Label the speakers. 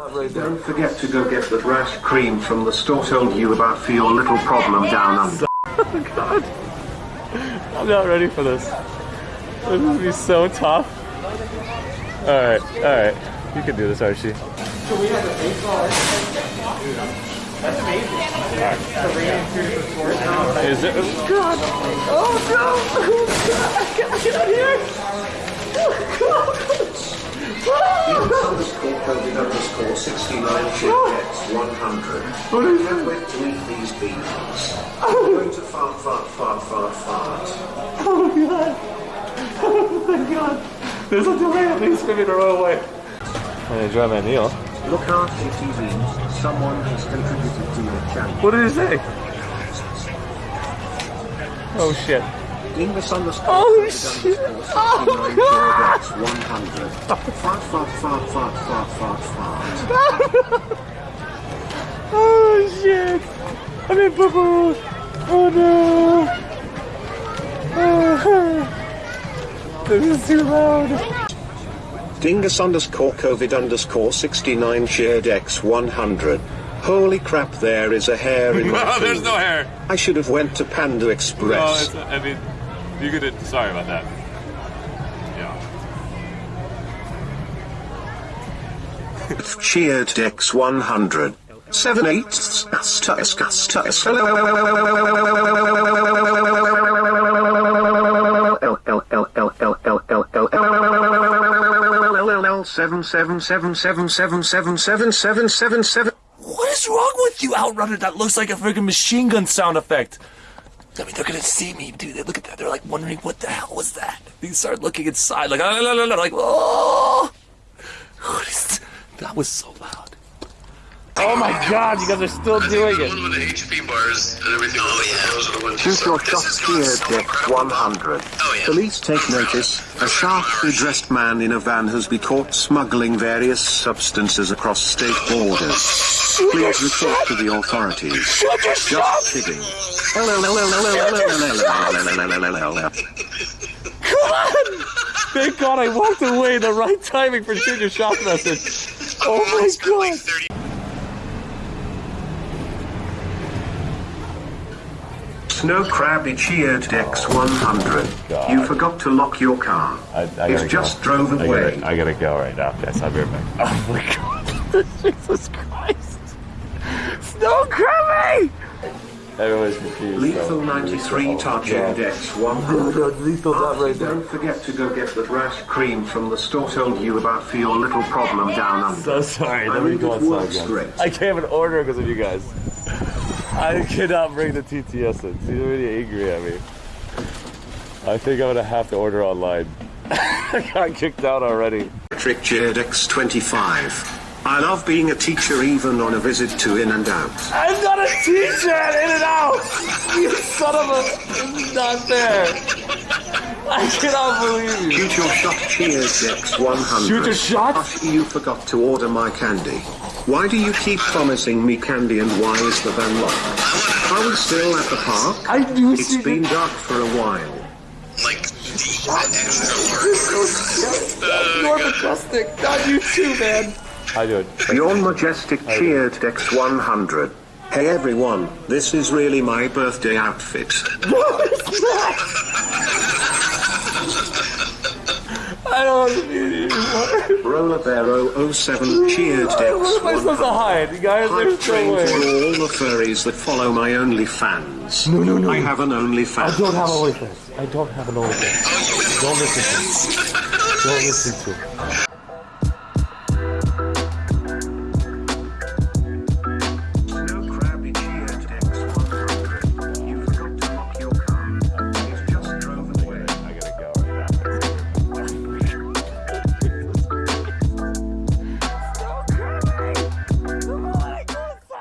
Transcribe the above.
Speaker 1: Don't forget to go get the rash cream from the store told you about for your little problem down under. Oh god.
Speaker 2: I'm not ready for this. This is gonna be so tough. Alright, alright. You can do this, Archie. Is it? Oh god! Oh no! I gotta get out of here! What is
Speaker 1: wait to eat these beans. I'm going to fart, fart, fart, fart, fart.
Speaker 2: Oh my god! Oh my god! There's a delay at least for me to run away. I enjoy my meal.
Speaker 1: Look out, TV. Someone has contributed to your channel.
Speaker 2: What did he say? Oh shit.
Speaker 1: Dingus underscore
Speaker 2: Oh,
Speaker 1: COVID
Speaker 2: shit.
Speaker 1: underscore 69
Speaker 2: Oh,
Speaker 1: shit 100. Fart, fart, fart, fart, fart, fart, fart.
Speaker 2: Oh shit! I mean, boo boo! Oh no! Oh, this is too loud.
Speaker 1: Dingus underscore COVID underscore 69 shared X 100. Holy crap, there is a hair in my
Speaker 2: No, there's no hair.
Speaker 1: I should have went to Panda
Speaker 2: No,
Speaker 1: Express.
Speaker 2: it's, I mean, you could. have, Sorry about that. Yeah.
Speaker 1: Cheered X 100. 7 eighths. Astus, Astus. Seven seven seven seven seven.
Speaker 2: What is wrong with you, Outrunner? That looks like a freaking machine gun sound effect. I mean, they're gonna see me, dude. They look at that. They're like wondering, what the hell was that? They start looking inside, like, oh, no, no, no, like, oh? That was so loud. Oh my God! You guys are still doing
Speaker 3: The
Speaker 2: it.
Speaker 3: one with the HP bars and everything. Oh yeah, those are the ones.
Speaker 1: Shoot your
Speaker 3: This
Speaker 1: shot
Speaker 3: is
Speaker 1: cheered
Speaker 3: constant
Speaker 1: 100.
Speaker 3: Oh, yeah.
Speaker 1: Police take notice. A sharply dressed man in a van has been caught smuggling various substances across state borders. Please report to the authorities. Just kidding.
Speaker 2: Thank God I walked away. The right timing for shoot your shot message. Oh my
Speaker 3: It's been like
Speaker 2: God!
Speaker 1: Snow Crabby cheered X 100. You forgot to lock your car.
Speaker 2: I, I gotta
Speaker 1: It
Speaker 2: go.
Speaker 1: just drove
Speaker 2: I
Speaker 1: away.
Speaker 2: gotta, I gotta go right now. Yes, I'll be right back. Oh my God! Jesus Christ! Snow Crabby! Everyone's confused.
Speaker 1: Lethal 93 Target X 100.
Speaker 2: Lethal that right there.
Speaker 1: Don't forget to go get the rash cream from the store told you about for your little problem down under.
Speaker 2: So sorry.
Speaker 1: I
Speaker 2: Let me
Speaker 1: mean,
Speaker 2: go
Speaker 1: it
Speaker 2: outside
Speaker 1: works
Speaker 2: again.
Speaker 1: great.
Speaker 2: I can't even order because of you guys. I cannot bring the TTS in. He's already angry at me. I think I'm gonna have to order online. I got kicked out already.
Speaker 1: Patrick cheered X 25. I love being a teacher even on a visit to In and Out.
Speaker 2: I'm not a teacher at In and Out! You son of a... This is not fair. I cannot believe you.
Speaker 1: Shoot your shot cheers X 100.
Speaker 2: Shoot a shot?
Speaker 1: You forgot to order my candy. Why do you keep promising me candy and why is the van locked? Are we still at the park?
Speaker 2: I do
Speaker 1: It's
Speaker 2: see
Speaker 1: been dark for a while.
Speaker 3: like the extra large.
Speaker 2: You're majestic. Not you too, man. I do it.
Speaker 1: Your Majestic cheered X 100. Hey everyone, this is really my birthday outfit.
Speaker 2: I don't want to be anymore.
Speaker 1: Roller Bear 007 cheered X
Speaker 2: What am I supposed to hide? You guys,
Speaker 1: Hype
Speaker 2: there's
Speaker 1: train
Speaker 2: no
Speaker 1: for all the furries that follow my OnlyFans.
Speaker 2: No, no, no.
Speaker 1: I have an OnlyFans.
Speaker 2: I don't have an OnlyFans. I don't have an OnlyFans. Don't listen to me. Don't listen to me.